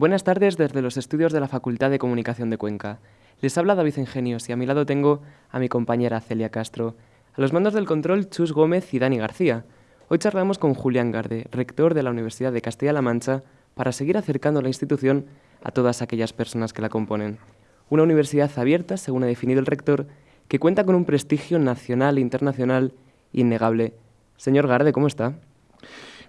Buenas tardes desde los estudios de la Facultad de Comunicación de Cuenca. Les habla David Ingenios y a mi lado tengo a mi compañera Celia Castro. A los mandos del control, Chus Gómez y Dani García. Hoy charlamos con Julián Garde, rector de la Universidad de Castilla-La Mancha, para seguir acercando la institución a todas aquellas personas que la componen. Una universidad abierta, según ha definido el rector, que cuenta con un prestigio nacional e internacional innegable. Señor Garde, ¿cómo está?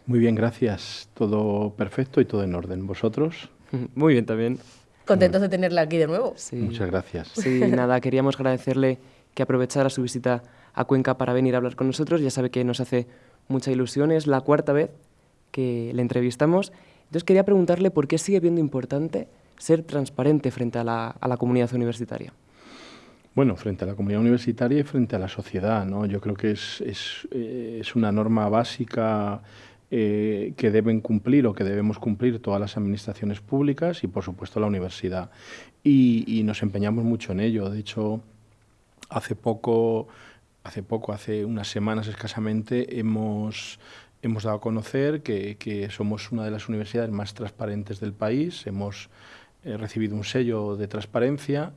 Muy bien, gracias. Todo perfecto y todo en orden. ¿Vosotros? Muy bien también. Contentos de tenerla aquí de nuevo. Sí. Muchas gracias. Sí, nada, queríamos agradecerle que aprovechara su visita a Cuenca para venir a hablar con nosotros. Ya sabe que nos hace mucha ilusión, es la cuarta vez que le entrevistamos. Entonces quería preguntarle por qué sigue viendo importante ser transparente frente a la, a la comunidad universitaria. Bueno, frente a la comunidad universitaria y frente a la sociedad, ¿no? Yo creo que es, es, eh, es una norma básica eh, que deben cumplir o que debemos cumplir todas las administraciones públicas y, por supuesto, la universidad. Y, nos empeñamos mucho en ello. De hecho, hace poco hace poco, hace unas semanas escasamente, hemos, hemos dado a conocer que, que, somos una de las universidades más transparentes del país. Hemos eh, recibido un sello de transparencia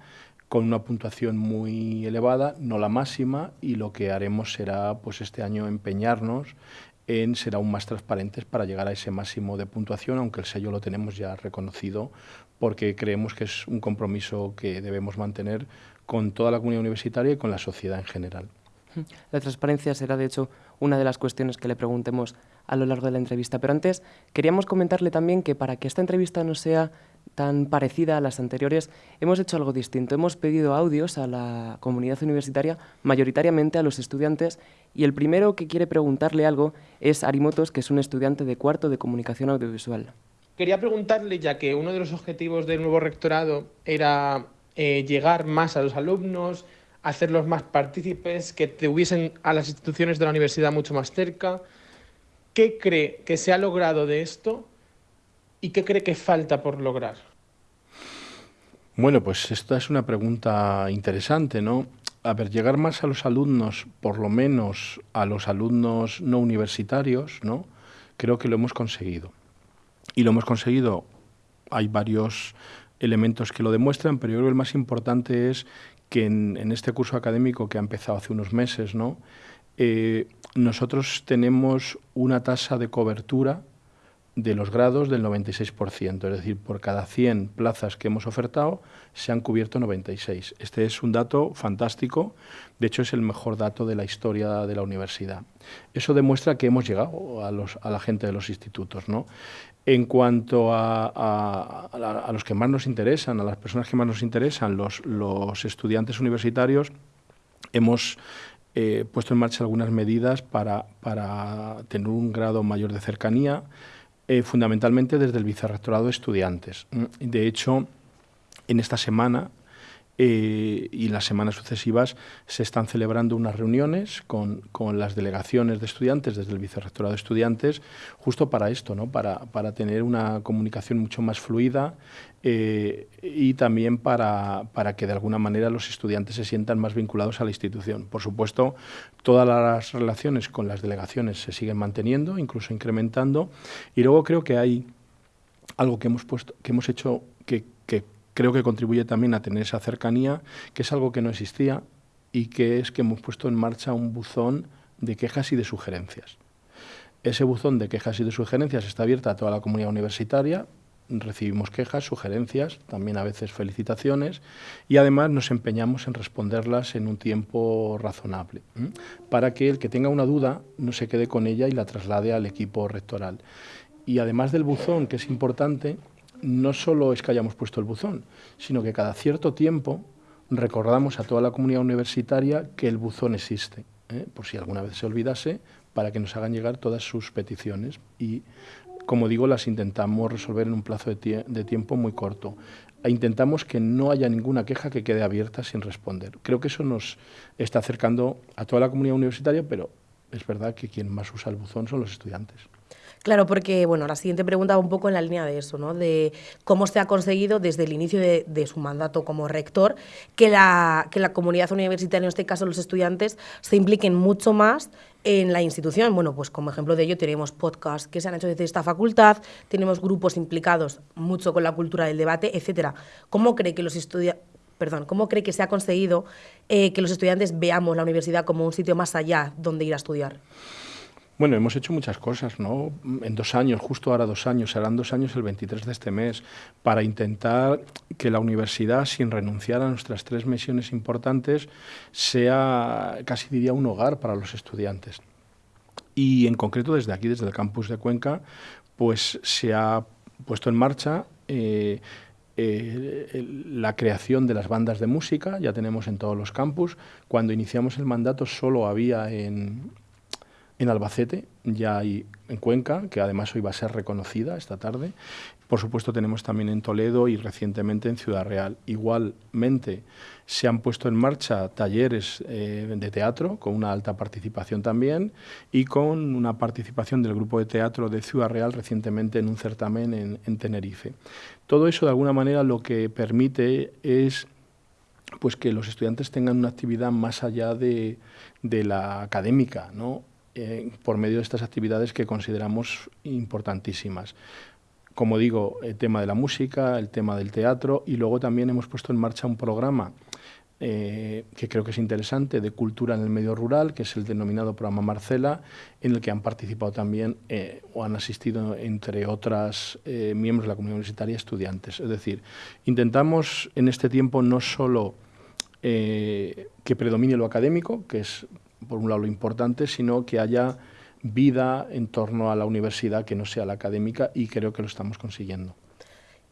con una puntuación muy elevada, no la máxima, y lo que haremos será pues este año empeñarnos en ser aún más transparentes para llegar a ese máximo de puntuación, aunque el sello lo tenemos ya reconocido, porque creemos que es un compromiso que debemos mantener con toda la comunidad universitaria y con la sociedad en general. La transparencia será, de hecho, una de las cuestiones que le preguntemos a lo largo de la entrevista. Pero antes, queríamos comentarle también que para que esta entrevista no sea tan parecida a las anteriores, hemos hecho algo distinto. Hemos pedido audios a la comunidad universitaria, mayoritariamente a los estudiantes, y el primero que quiere preguntarle algo es Arimotos, que es un estudiante de cuarto de comunicación audiovisual. Quería preguntarle, ya que uno de los objetivos del nuevo rectorado era eh, llegar más a los alumnos, hacerlos más partícipes, que tuviesen a las instituciones de la universidad mucho más cerca. ¿Qué cree que se ha logrado de esto y qué cree que falta por lograr? Bueno, pues esta es una pregunta interesante, ¿no? A ver, llegar más a los alumnos, por lo menos a los alumnos no universitarios, ¿no? Creo que lo hemos conseguido. Y lo hemos conseguido, hay varios elementos que lo demuestran, pero yo creo que el más importante es que en, este curso académico que ha empezado hace unos meses, ¿no? Eh, nosotros tenemos una tasa de cobertura de los grados del 96%, es decir, por cada 100 plazas que hemos ofertado se han cubierto 96. Este es un dato fantástico, de hecho es el mejor dato de la historia de la universidad. Eso demuestra que hemos llegado a, los, a la gente de los institutos. ¿no? En cuanto a, los que más nos interesan, a las personas que más nos interesan, los, estudiantes universitarios, hemos eh, puesto en marcha algunas medidas para, tener un grado mayor de cercanía, eh, fundamentalmente desde el Vicerrectorado de Estudiantes. De hecho, en esta semana eh, y las semanas sucesivas se están celebrando unas reuniones con, con, las delegaciones de estudiantes desde el Vicerrectorado de Estudiantes, justo para esto, ¿no? para, para tener una comunicación mucho más fluida eh, y también para, para que de alguna manera los estudiantes se sientan más vinculados a la institución. Por supuesto, todas las relaciones con las delegaciones se siguen manteniendo, incluso incrementando, y luego creo que hay algo que hemos, puesto, que hemos hecho que creo que contribuye también a tener esa cercanía, que es algo que no existía y que es que hemos puesto en marcha un buzón de quejas y de sugerencias. Ese buzón de quejas y de sugerencias está abierto a toda la comunidad universitaria, recibimos quejas, sugerencias, también a veces felicitaciones y además nos empeñamos en responderlas en un tiempo razonable, para que el que tenga una duda no se quede con ella y la traslade al equipo rectoral. Y además del buzón, que es importante, no solo es que hayamos puesto el buzón, sino que cada cierto tiempo recordamos a toda la comunidad universitaria que el buzón existe, ¿eh? por si alguna vez se olvidase, para que nos hagan llegar todas sus peticiones y, como digo, las intentamos resolver en un plazo de, de tiempo muy corto. E intentamos que no haya ninguna queja que quede abierta sin responder. Creo que eso nos está acercando a toda la comunidad universitaria, pero es verdad que quien más usa el buzón son los estudiantes. Claro, porque bueno, la siguiente pregunta va un poco en la línea de eso, ¿no? De cómo se ha conseguido desde el inicio de, su mandato como rector que la, que la comunidad universitaria, en este caso los estudiantes, se impliquen mucho más en la institución. Bueno, pues como ejemplo de ello tenemos podcasts que se han hecho desde esta facultad, tenemos grupos implicados mucho con la cultura del debate, etcétera. ¿Cómo cree que los estudiantes perdón, ¿cómo cree que se ha conseguido eh, que los estudiantes veamos la universidad como un sitio más allá donde ir a estudiar? Bueno, hemos hecho muchas cosas, ¿no? En dos años, justo ahora dos años, serán dos años el 23 de este mes, para intentar que la universidad, sin renunciar a nuestras tres misiones importantes, sea casi diría un hogar para los estudiantes. Y en concreto desde aquí, desde el campus de Cuenca, pues se ha puesto en marcha eh, eh, la creación de las bandas de música, ya tenemos en todos los campus. Cuando iniciamos el mandato solo había en, en Albacete, ya hay en Cuenca, que además hoy va a ser reconocida esta tarde. Por supuesto tenemos también en Toledo y recientemente en Ciudad Real. Igualmente se han puesto en marcha talleres eh, de teatro con una alta participación también y con una participación del grupo de teatro de Ciudad Real recientemente en un certamen en, en Tenerife. Todo eso de alguna manera lo que permite es pues que los estudiantes tengan una actividad más allá de, de la académica, ¿no? Eh, por medio de estas actividades que consideramos importantísimas. Como digo, el tema de la música, el tema del teatro y luego también hemos puesto en marcha un programa eh, que creo que es interesante de cultura en el medio rural, que es el denominado programa Marcela, en el que han participado también eh, o han asistido, entre otras miembros de la comunidad universitaria, estudiantes. Es decir, intentamos en este tiempo no solo que predomine lo académico, que es por un lado lo importante, sino que haya vida en torno a la universidad que no sea la académica y creo que lo estamos consiguiendo.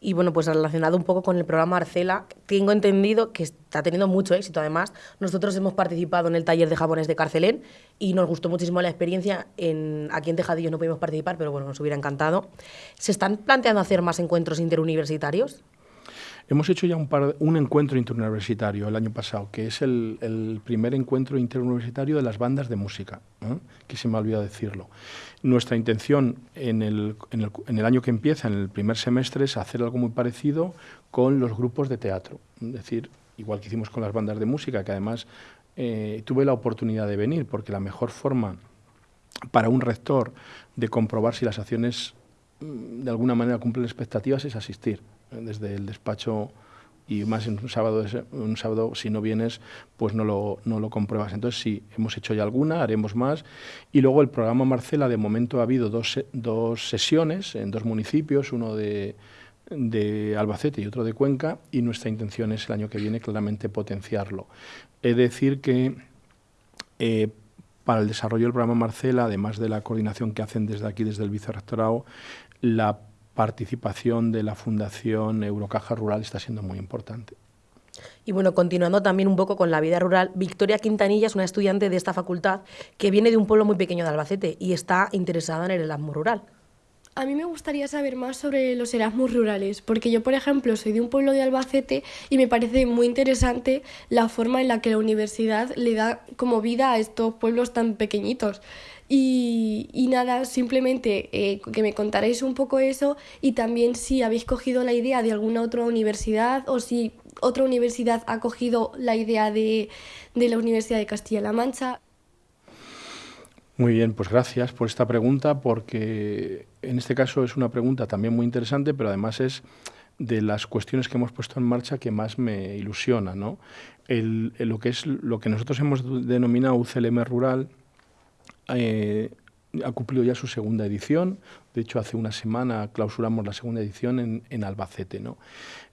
Y bueno, pues relacionado un poco con el programa Arcela, tengo entendido que está teniendo mucho éxito. Además, nosotros hemos participado en el taller de japonés de Carcelén y nos gustó muchísimo la experiencia. En, aquí en Tejadillos no pudimos participar, pero bueno, nos hubiera encantado. ¿Se están planteando hacer más encuentros interuniversitarios? Hemos hecho ya un, par, un encuentro interuniversitario el año pasado, que es el, primer encuentro interuniversitario de las bandas de música, ¿eh? que se me ha olvidado decirlo. Nuestra intención en el, en, el, en el, año que empieza, en el primer semestre, es hacer algo muy parecido con los grupos de teatro. Es decir, igual que hicimos con las bandas de música, que además eh, tuve la oportunidad de venir, porque la mejor forma para un rector de comprobar si las acciones mm, de alguna manera cumplen expectativas es asistir desde el despacho y más en un sábado, un sábado si no vienes, pues no lo, no lo compruebas. Entonces sí, hemos hecho ya alguna, haremos más. Y luego el programa Marcela, de momento ha habido dos, dos sesiones en dos municipios, uno de, de Albacete y otro de Cuenca, y nuestra intención es el año que viene claramente potenciarlo. Es decir que eh, para el desarrollo del programa Marcela, además de la coordinación que hacen desde aquí, desde el vicerrectorado, la participación de la Fundación Eurocaja Rural está siendo muy importante. Y bueno, continuando también un poco con la vida rural, Victoria Quintanilla es una estudiante de esta facultad que viene de un pueblo muy pequeño de Albacete y está interesada en el Erasmus rural. A mí me gustaría saber más sobre los Erasmus rurales, porque yo, por ejemplo, soy de un pueblo de Albacete y me parece muy interesante la forma en la que la universidad le da como vida a estos pueblos tan pequeñitos. Y, y nada, simplemente eh, que me contaréis un poco eso y también si habéis cogido la idea de alguna otra universidad o si otra universidad ha cogido la idea de, de la Universidad de Castilla-La Mancha. Muy bien, pues gracias por esta pregunta, porque en este caso es una pregunta también muy interesante, pero además es de las cuestiones que hemos puesto en marcha que más me ilusiona, ¿no? El, el, lo que es lo que nosotros hemos denominado UCLM rural eh, ha cumplido ya su segunda edición. De hecho, hace una semana clausuramos la segunda edición en, Albacete. ¿no?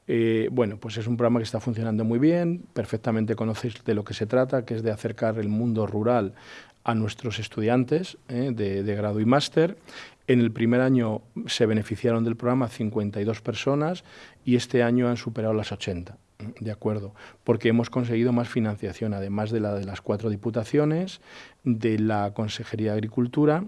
Eh, bueno, pues es un programa que está funcionando muy bien, perfectamente conocéis de lo que se trata, que es de acercar el mundo rural a nuestros estudiantes eh, de, de, grado y máster. En el primer año se beneficiaron del programa 52 personas y este año han superado las 80. De acuerdo, porque hemos conseguido más financiación, además de la de las cuatro diputaciones, de la Consejería de Agricultura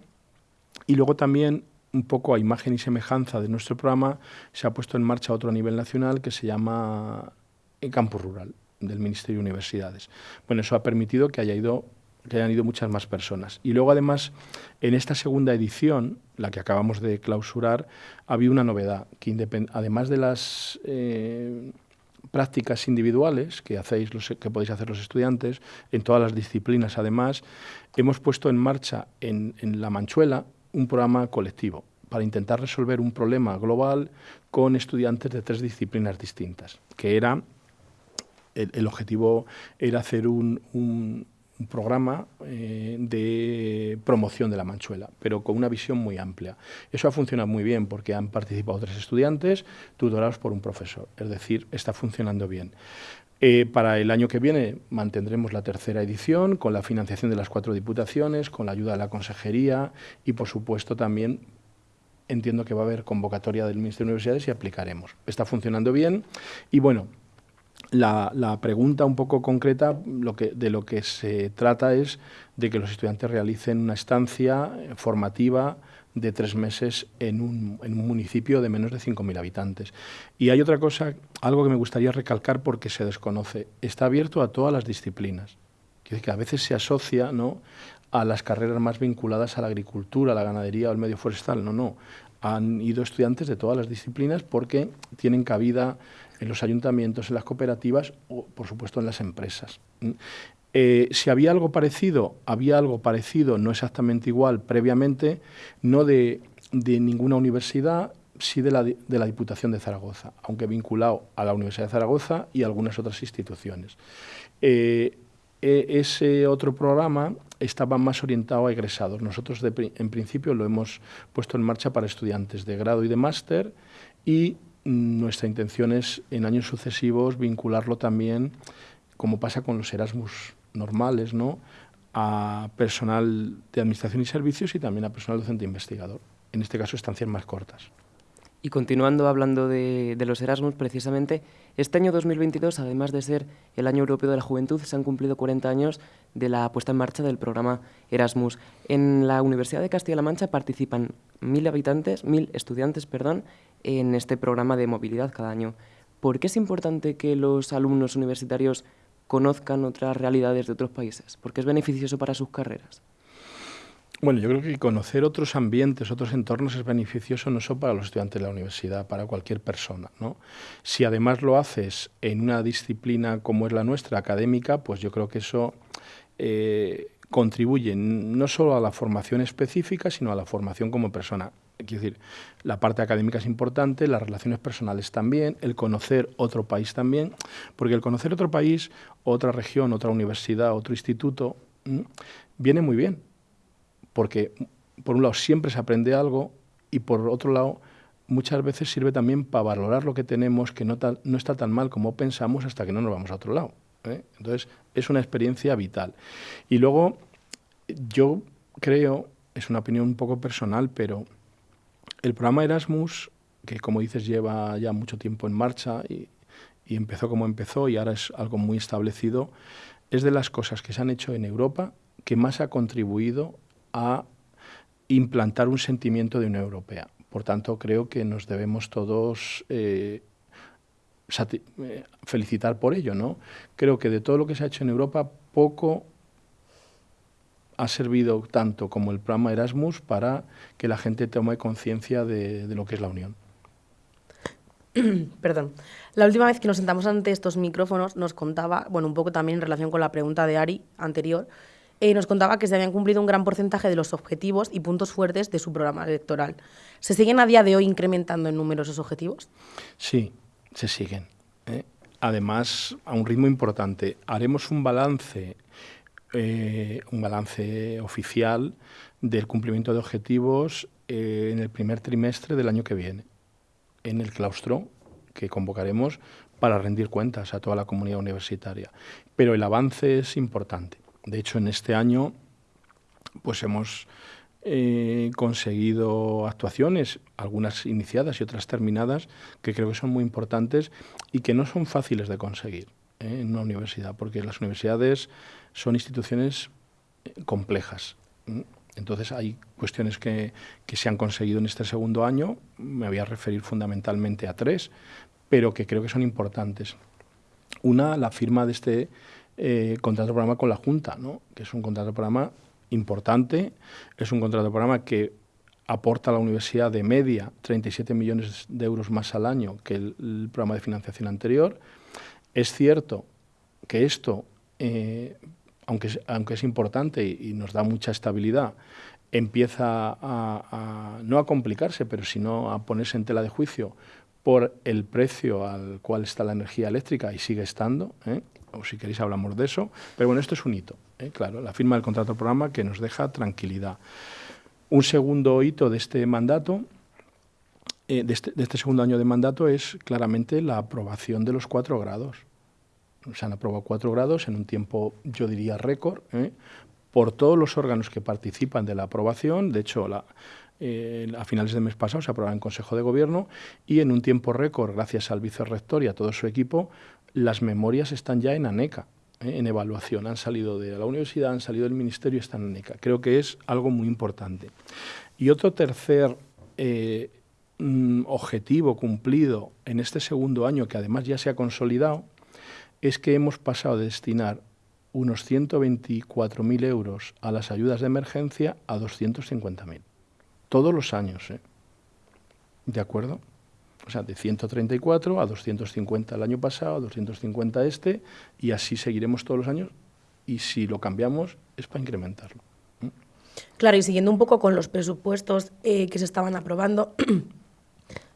y luego también un poco a imagen y semejanza de nuestro programa se ha puesto en marcha otro a nivel nacional que se llama Campo Rural del Ministerio de Universidades. Bueno, eso ha permitido que haya ido que hayan ido muchas más personas. Y luego, además, en esta segunda edición, la que acabamos de clausurar, había una novedad, que además de las eh, prácticas individuales que hacéis los, que podéis hacer los estudiantes, en todas las disciplinas, además, hemos puesto en marcha en, La Manchuela un programa colectivo para intentar resolver un problema global con estudiantes de tres disciplinas distintas, que era el, objetivo era hacer un, un programa eh, de promoción de la manchuela, pero con una visión muy amplia. Eso ha funcionado muy bien porque han participado tres estudiantes tutorados por un profesor, es decir, está funcionando bien. Eh, para el año que viene mantendremos la tercera edición con la financiación de las cuatro diputaciones, con la ayuda de la consejería y, por supuesto, también entiendo que va a haber convocatoria del Ministerio de Universidades y aplicaremos. Está funcionando bien y, bueno, la, pregunta un poco concreta de lo que se trata es de que los estudiantes realicen una estancia formativa de tres meses en un, municipio de menos de 5.000 habitantes. Y hay otra cosa, algo que me gustaría recalcar porque se desconoce. Está abierto a todas las disciplinas. Que a veces se asocia ¿no? a las carreras más vinculadas a la agricultura, a la ganadería o al medio forestal. No, no. Han ido estudiantes de todas las disciplinas porque tienen cabida en los ayuntamientos, en las cooperativas o, por supuesto, en las empresas. Mm. Eh, si había algo parecido, había algo parecido, no exactamente igual previamente, no de, ninguna universidad, sí de la, de la, Diputación de Zaragoza, aunque vinculado a la Universidad de Zaragoza y algunas otras instituciones. Eh, e, ese otro programa estaba más orientado a egresados. Nosotros en principio lo hemos puesto en marcha para estudiantes de grado y de máster y nuestra intención es en años sucesivos vincularlo también, como pasa con los Erasmus normales, ¿no? a personal de administración y servicios y también a personal docente investigador. En este caso, estancias más cortas. Y continuando hablando de, los Erasmus, precisamente, este año 2022, además de ser el Año Europeo de la Juventud, se han cumplido 40 años de la puesta en marcha del programa Erasmus. En la Universidad de Castilla-La Mancha participan mil habitantes, mil estudiantes, perdón, en este programa de movilidad cada año. ¿Por qué es importante que los alumnos universitarios conozcan otras realidades de otros países? ¿Por qué es beneficioso para sus carreras? Bueno, yo creo que conocer otros ambientes, otros entornos es beneficioso no solo para los estudiantes de la universidad, para cualquier persona. ¿no? Si además lo haces en una disciplina como es la nuestra, académica, pues yo creo que eso eh, contribuye no solo a la formación específica, sino a la formación como persona. Quiero decir, la parte académica es importante, las relaciones personales también, el conocer otro país también, porque el conocer otro país, otra región, otra universidad, otro instituto, viene muy bien, porque por un lado siempre se aprende algo y por otro lado muchas veces sirve también para valorar lo que tenemos, que no, no está tan mal como pensamos hasta que no nos vamos a otro lado. ¿eh? Entonces es una experiencia vital. Y luego yo creo, es una opinión un poco personal, pero el programa Erasmus, que como dices lleva ya mucho tiempo en marcha y, empezó como empezó y ahora es algo muy establecido, es de las cosas que se han hecho en Europa que más ha contribuido a implantar un sentimiento de Unión Europea. Por tanto, creo que nos debemos todos eh, eh, felicitar por ello. ¿no? Creo que de todo lo que se ha hecho en Europa, poco ha servido tanto como el programa Erasmus para que la gente tome conciencia de, lo que es la Unión. Perdón. La última vez que nos sentamos ante estos micrófonos nos contaba, bueno, un poco también en relación con la pregunta de Ari anterior, eh, nos contaba que se habían cumplido un gran porcentaje de los objetivos y puntos fuertes de su programa electoral. ¿Se siguen a día de hoy incrementando en número esos objetivos? Sí, se siguen. ¿eh? Además, a un ritmo importante. Haremos un balance eh, un balance oficial del cumplimiento de objetivos eh, en el primer trimestre del año que viene, en el claustro que convocaremos para rendir cuentas a toda la comunidad universitaria. Pero el avance es importante. De hecho, en este año pues hemos eh, conseguido actuaciones, algunas iniciadas y otras terminadas, que creo que son muy importantes y que no son fáciles de conseguir en una universidad, porque las universidades son instituciones eh, complejas. Entonces hay cuestiones que, se han conseguido en este segundo año, me voy a referir fundamentalmente a tres, pero que creo que son importantes. Una, la firma de este eh, contrato programa con la Junta, ¿no? que es un contrato programa importante, es un contrato programa que aporta a la universidad de media 37 millones de euros más al año que el, programa de financiación anterior. Es cierto que esto, eh, aunque, es, importante y, nos da mucha estabilidad, empieza a, no a complicarse, pero sino a ponerse en tela de juicio por el precio al cual está la energía eléctrica y sigue estando, ¿eh? o si queréis hablamos de eso, pero bueno, esto es un hito, ¿eh? claro, la firma del contrato programa que nos deja tranquilidad. Un segundo hito de este mandato, eh, este, de, este, segundo año de mandato, es claramente la aprobación de los cuatro grados. Se han aprobado cuatro grados en un tiempo, yo diría, récord, por todos los órganos que participan de la aprobación. De hecho, eh, a finales del mes pasado se aprobó en Consejo de Gobierno y en un tiempo récord, gracias al vicerrector y a todo su equipo, las memorias están ya en ANECA, eh, en evaluación. Han salido de la universidad, han salido del ministerio y están en ANECA. Creo que es algo muy importante. Y otro tercer eh, objetivo cumplido en este segundo año, que además ya se ha consolidado, es que hemos pasado de destinar unos 124.000 euros a las ayudas de emergencia a 250.000 todos los años. ¿eh? ¿De acuerdo? O sea, de 134 a 250 el año pasado, a 250 este, y así seguiremos todos los años. Y si lo cambiamos, es para incrementarlo. ¿eh? Claro, y siguiendo un poco con los presupuestos eh, que se estaban aprobando,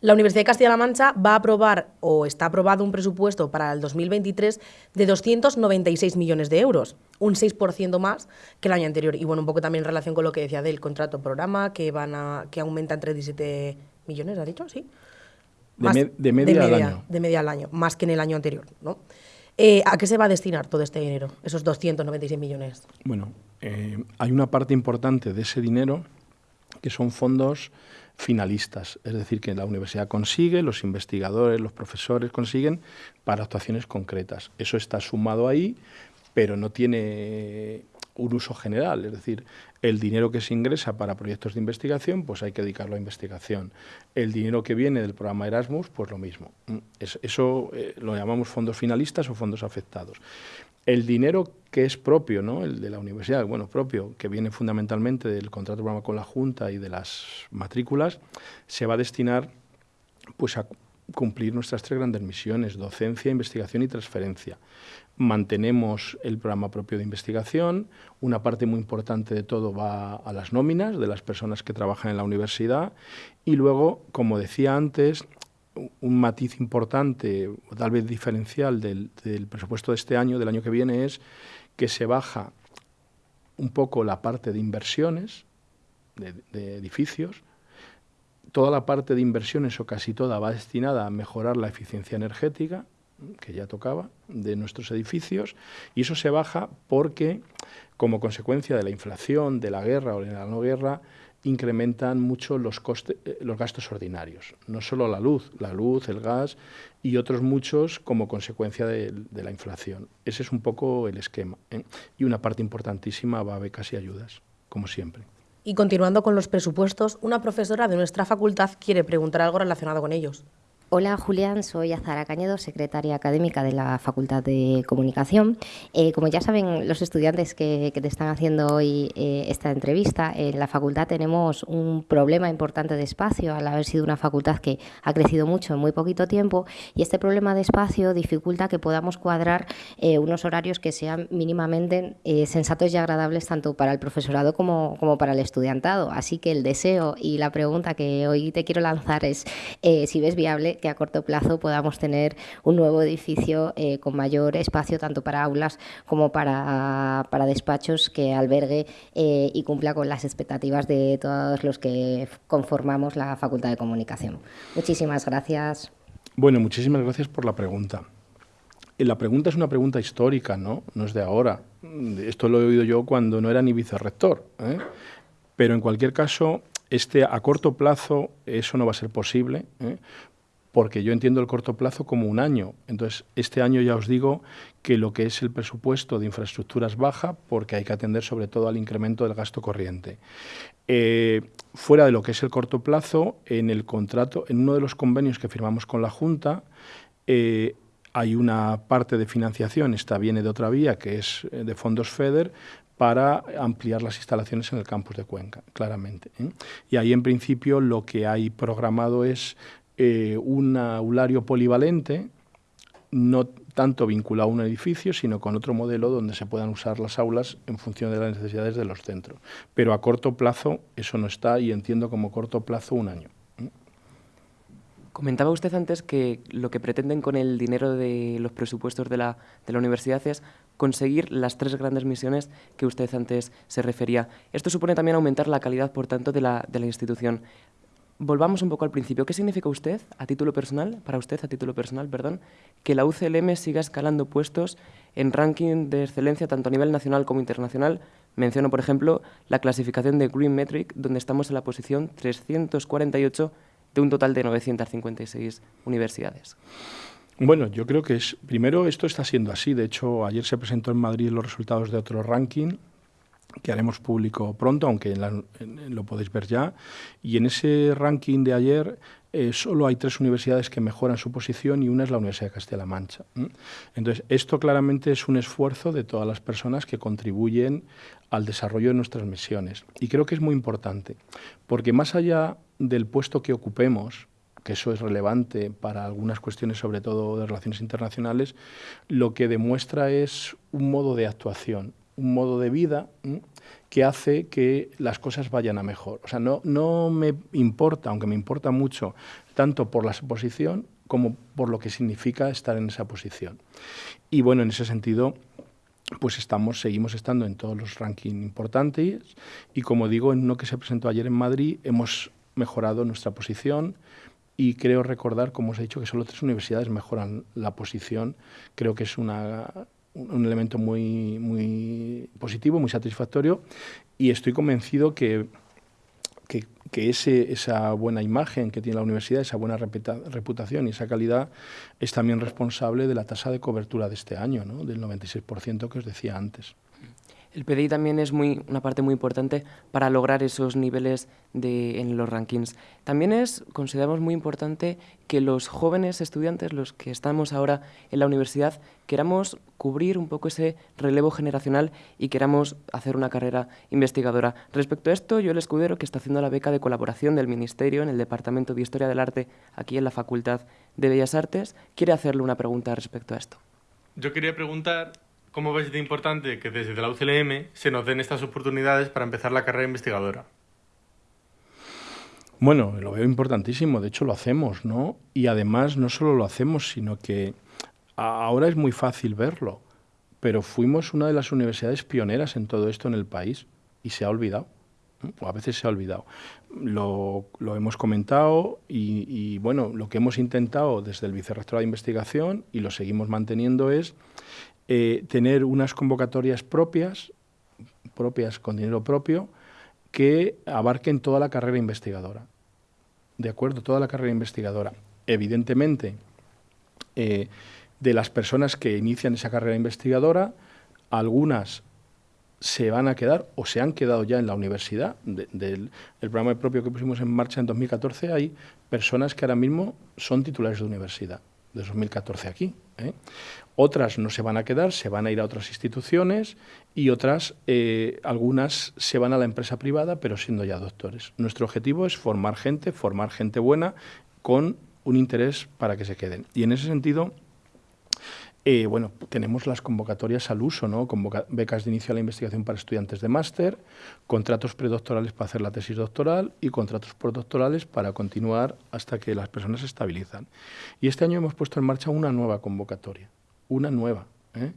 La Universidad de Castilla-La Mancha va a aprobar o está aprobado un presupuesto para el 2023 de 296 millones de euros, un 6% más que el año anterior. Y bueno, un poco también en relación con lo que decía del contrato programa, que van a que aumenta entre 17 millones, ¿ha dicho? Sí. de, media al año. De media al año, más que en el año anterior, ¿no? Eh, ¿A qué se va a destinar todo este dinero, esos 296 millones? Bueno, eh, hay una parte importante de ese dinero que son fondos finalistas, es decir, que la universidad consigue, los investigadores, los profesores consiguen para actuaciones concretas. Eso está sumado ahí, pero no tiene un uso general, es decir, el dinero que se ingresa para proyectos de investigación, pues hay que dedicarlo a investigación. El dinero que viene del programa Erasmus, pues lo mismo. Eso eh, lo llamamos fondos finalistas o fondos afectados. El dinero que es propio, ¿no? el de la universidad, bueno, propio, que viene fundamentalmente del contrato de programa con la Junta y de las matrículas, se va a destinar pues, a cumplir nuestras tres grandes misiones, docencia, investigación y transferencia. Mantenemos el programa propio de investigación, una parte muy importante de todo va a las nóminas de las personas que trabajan en la universidad y luego, como decía antes, un matiz importante, o tal vez diferencial del, presupuesto de este año, del año que viene, es que se baja un poco la parte de inversiones de, edificios. Toda la parte de inversiones, o casi toda, va destinada a mejorar la eficiencia energética, que ya tocaba, de nuestros edificios, y eso se baja porque, como consecuencia de la inflación, de la guerra o de la no guerra, incrementan mucho los, costes, eh, los gastos ordinarios, no solo la luz, la luz, el gas y otros muchos como consecuencia de, la inflación. Ese es un poco el esquema. ¿eh? Y una parte importantísima va a becas y ayudas, como siempre. Y continuando con los presupuestos, una profesora de nuestra facultad quiere preguntar algo relacionado con ellos. Hola Julián, soy Azara Cañedo, secretaria académica de la Facultad de Comunicación. Eh, como ya saben los estudiantes que, te están haciendo hoy eh, esta entrevista, en la facultad tenemos un problema importante de espacio al haber sido una facultad que ha crecido mucho en muy poquito tiempo y este problema de espacio dificulta que podamos cuadrar eh, unos horarios que sean mínimamente sensatos y agradables tanto para el profesorado como, como para el estudiantado. Así que el deseo y la pregunta que hoy te quiero lanzar es si ves viable que a corto plazo podamos tener un nuevo edificio eh, con mayor espacio tanto para aulas como para, para despachos que albergue eh, y cumpla con las expectativas de todos los que conformamos la Facultad de Comunicación. Muchísimas gracias. Bueno, muchísimas gracias por la pregunta. Eh, la pregunta es una pregunta histórica, ¿no? No es de ahora. Esto lo he oído yo cuando no era ni vicerrector. Pero en cualquier caso, este, a corto plazo eso no va a ser posible, porque yo entiendo el corto plazo como un año. Entonces, este año ya os digo que lo que es el presupuesto de infraestructuras baja porque hay que atender sobre todo al incremento del gasto corriente. Eh, fuera de lo que es el corto plazo, en el contrato, en uno de los convenios que firmamos con la Junta, eh, hay una parte de financiación, esta viene de otra vía, que es eh, de fondos FEDER, para ampliar las instalaciones en el campus de Cuenca, claramente. Y ahí, en principio, lo que hay programado es eh, un aulario polivalente, no tanto vinculado a un edificio, sino con otro modelo donde se puedan usar las aulas en función de las necesidades de los centros. Pero a corto plazo eso no está y entiendo como corto plazo un año. Comentaba usted antes que lo que pretenden con el dinero de los presupuestos de la, de la universidad es conseguir las tres grandes misiones que usted antes se refería. Esto supone también aumentar la calidad, por tanto, de la, de la institución. Volvamos un poco al principio. ¿Qué significa usted, a título personal, para usted, a título personal, perdón, que la UCLM siga escalando puestos en ranking de excelencia tanto a nivel nacional como internacional? Menciono, por ejemplo, la clasificación de Green Metric, donde estamos en la posición 348 de un total de 956 universidades. Bueno, yo creo que es, primero esto está siendo así. De hecho, ayer se presentó en Madrid los resultados de otro ranking que haremos público pronto, aunque lo podéis ver ya. Y en ese ranking de ayer eh, solo hay tres universidades que mejoran su posición y una es la Universidad de Castilla-La Mancha. Entonces, esto claramente es un esfuerzo de todas las personas que contribuyen al desarrollo de nuestras misiones. Y creo que es muy importante, porque más allá del puesto que ocupemos, que eso es relevante para algunas cuestiones, sobre todo de relaciones internacionales, lo que demuestra es un modo de actuación, un modo de vida que hace que las cosas vayan a mejor. O sea, no, no me importa, aunque me importa mucho, tanto por la posición como por lo que significa estar en esa posición. Y bueno, en ese sentido, pues estamos, seguimos estando en todos los rankings importantes y como digo, en uno que se presentó ayer en Madrid, hemos mejorado nuestra posición y creo recordar, como os he dicho, que solo tres universidades mejoran la posición. Creo que es una, un elemento muy, muy positivo, muy satisfactorio y estoy convencido que, que, que ese, esa buena imagen que tiene la universidad, esa buena reputación y esa calidad es también responsable de la tasa de cobertura de este año, ¿no? del 96% que os decía antes. El PDI también es muy, una parte muy importante para lograr esos niveles de, en los rankings. También es, consideramos muy importante que los jóvenes estudiantes, los que estamos ahora en la universidad, queramos cubrir un poco ese relevo generacional y queramos hacer una carrera investigadora. Respecto a esto, yo el escudero que está haciendo la beca de colaboración del Ministerio en el Departamento de Historia del Arte, aquí en la Facultad de Bellas Artes, quiere hacerle una pregunta respecto a esto. Yo quería preguntar ¿Cómo ves de importante que desde la UCLM se nos den estas oportunidades para empezar la carrera investigadora? Bueno, lo veo importantísimo, de hecho lo hacemos, ¿no? Y además no solo lo hacemos, sino que ahora es muy fácil verlo, pero fuimos una de las universidades pioneras en todo esto en el país y se ha olvidado, o a veces se ha olvidado. Lo, hemos comentado y, y, bueno, lo que hemos intentado desde el Vicerrectorado de Investigación y lo seguimos manteniendo es eh, tener unas convocatorias propias, propias con dinero propio, que abarquen toda la carrera investigadora. ¿De acuerdo? Toda la carrera investigadora. Evidentemente, eh, de las personas que inician esa carrera investigadora, algunas se van a quedar o se han quedado ya en la universidad. del el programa propio que pusimos en marcha en 2014, hay personas que ahora mismo son titulares de universidad, de 2014 aquí. ¿Eh? Otras no se van a quedar, se van a ir a otras instituciones y otras, eh, algunas se van a la empresa privada, pero siendo ya doctores. Nuestro objetivo es formar gente, formar gente buena con un interés para que se queden. Y en ese sentido, eh, bueno, tenemos las convocatorias al uso, ¿no? becas de inicio a la investigación para estudiantes de máster, contratos predoctorales para hacer la tesis doctoral y contratos postdoctorales para continuar hasta que las personas se estabilizan. Y este año hemos puesto en marcha una nueva convocatoria una nueva, ¿eh?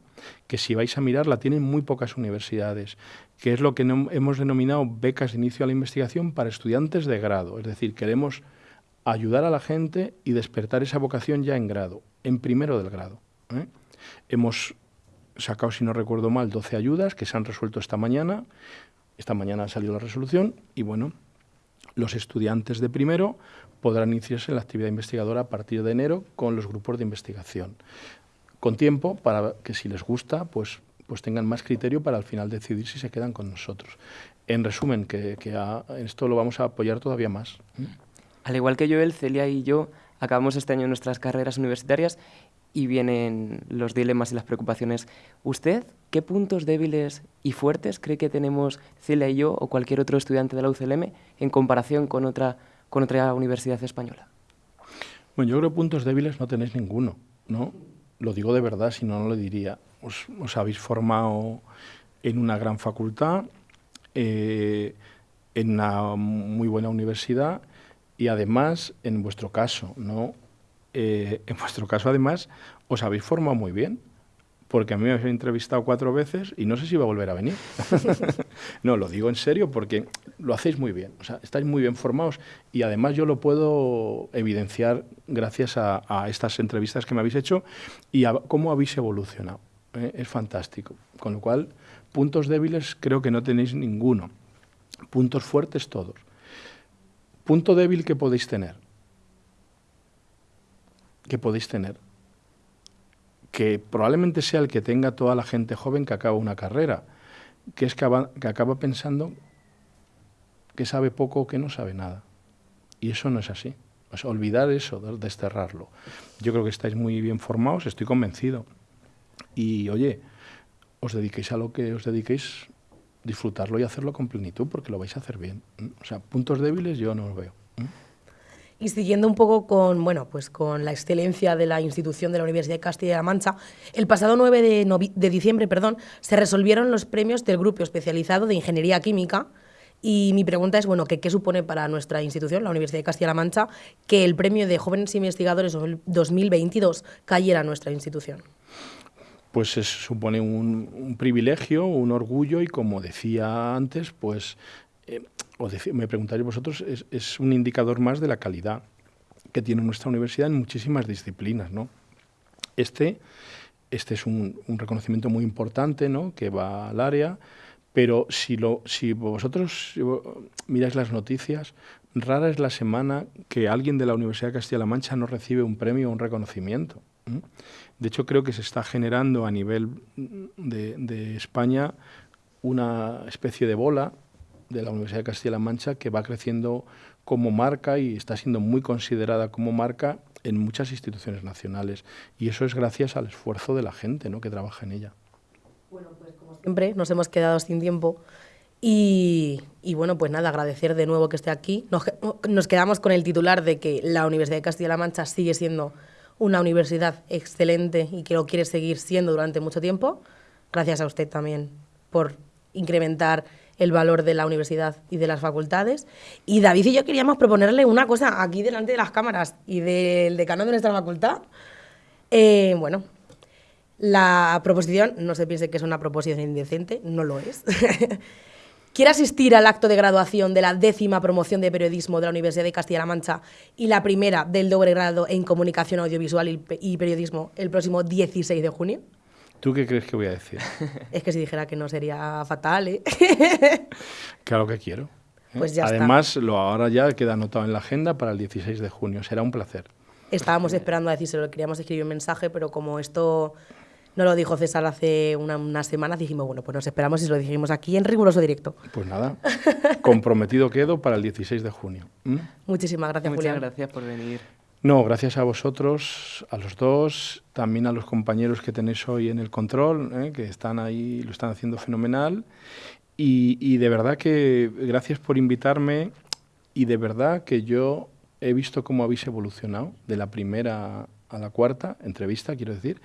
que si vais a mirar la tienen muy pocas universidades, que es lo que hemos denominado becas de inicio a la investigación para estudiantes de grado. Es decir, queremos ayudar a la gente y despertar esa vocación ya en grado, en primero del grado. ¿Eh? Hemos sacado, si no recuerdo mal, 12 ayudas que se han resuelto esta mañana. Esta mañana ha salido la resolución y bueno, los estudiantes de primero podrán iniciarse en la actividad investigadora a partir de enero con los grupos de investigación con tiempo para que si les gusta, pues, pues tengan más criterio para al final decidir si se quedan con nosotros. En resumen, que, que esto lo vamos a apoyar todavía más. Al igual que Joel, Celia y yo acabamos este año nuestras carreras universitarias y vienen los dilemas y las preocupaciones. ¿Usted qué puntos débiles y fuertes cree que tenemos Celia y yo o cualquier otro estudiante de la UCLM en comparación con otra, con otra universidad española? Bueno, yo creo que puntos débiles no tenéis ninguno, ¿no? Lo digo de verdad, si no, no lo diría. Os, habéis formado en una gran facultad, eh, en una muy buena universidad y además, en vuestro caso, ¿no? Eh, en vuestro caso, además, os habéis formado muy bien, porque a mí me habéis entrevistado cuatro veces y no sé si va a volver a venir. no, lo digo en serio porque lo hacéis muy bien, o sea, estáis muy bien formados y además yo lo puedo evidenciar gracias a, a estas entrevistas que me habéis hecho y a cómo habéis evolucionado. ¿eh? Es fantástico. Con lo cual, puntos débiles creo que no tenéis ninguno. Puntos fuertes todos. Punto débil que podéis tener. Que podéis tener. Que probablemente sea el que tenga toda la gente joven que acaba una carrera, que es que, acaba pensando que sabe poco o que no sabe nada. Y eso no es así. Olvidar eso, de- desterrarlo. Yo creo que estáis muy bien formados, estoy convencido. Y oye, os dediquéis a lo que os dediquéis, disfrutarlo y hacerlo con plenitud, porque lo vais a hacer bien. ¿m? O sea, puntos débiles yo no los veo. ¿m? Y siguiendo un poco con, bueno, pues con la excelencia de la institución de la Universidad de Castilla-La Mancha, el pasado 9 de, de diciembre perdón, se resolvieron los premios del grupo especializado de Ingeniería Química. Y mi pregunta es, bueno, que ¿qué supone para nuestra institución, la Universidad de Castilla-La Mancha, que el premio de Jóvenes Investigadores 2022 cayera a nuestra institución? Pues es- supone un, privilegio, un orgullo y como decía antes, pues, eh, o me preguntaréis vosotros, es, un indicador más de la calidad que tiene nuestra universidad en muchísimas disciplinas, ¿no? Este, este es un, reconocimiento muy importante, ¿no? Que va al área, pero si, vosotros miráis las noticias, rara es la semana que alguien de la Universidad de Castilla-La Mancha no recibe un premio o un reconocimiento. De hecho, creo que se está generando a nivel de, España una especie de bola de la Universidad de Castilla-La Mancha que va creciendo como marca y está siendo muy considerada como marca en muchas instituciones nacionales. Y eso es gracias al esfuerzo de la gente ¿no? que trabaja en ella. Siempre nos hemos quedado sin tiempo. Y, y bueno, pues nada, agradecer de nuevo que esté aquí. Nos, nos quedamos con el titular de que la Universidad de Castilla-La Mancha sigue siendo una universidad excelente y que lo quiere seguir siendo durante mucho tiempo. Gracias a usted también por incrementar el valor de la universidad y de las facultades. Y David y yo queríamos proponerle una cosa aquí delante de las cámaras y del decano de nuestra facultad. Eh, bueno, la proposición, no se piense que es una proposición indecente, no lo es. Quiere asistir al acto de graduación de la décima promoción de periodismo de la Universidad de Castilla-La Mancha y la primera del doble grado en comunicación audiovisual y pe- y periodismo el próximo 16 de junio. ¿Tú qué crees que voy a decir? Es que si dijera que no sería fatal, ¿eh? Claro que quiero. ¿eh? Pues ya está. Además, lo ahora ya queda anotado en la agenda para el 16 de junio. Será un placer. Estábamos esperando a decírselo, queríamos escribir un mensaje, pero como esto no lo dijo César hace una- unas semanas, dijimos, bueno, pues nos esperamos y se lo dijimos aquí en riguroso directo. Pues nada, comprometido quedo para el 16 de junio. ¿m? Muchísimas gracias, Muchas Julián. gracias por venir. No, gracias a vosotros, a los dos, también a los compañeros que tenéis hoy en el control, ¿eh? que están ahí, lo están haciendo fenomenal. Y, y de verdad que gracias por invitarme y de verdad que yo he visto cómo habéis evolucionado de la primera a la cuarta entrevista, quiero decir,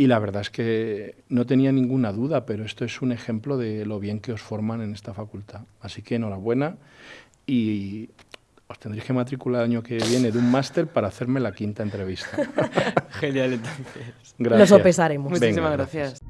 y la verdad es que no tenía ninguna duda, pero esto es un ejemplo de lo bien que os forman en esta facultad. Así que enhorabuena y os tendréis que matricular el año que viene de un máster para hacerme la quinta entrevista. Genial, entonces. Gracias. Lo sopesaremos. Muchísimas Venga, gracias.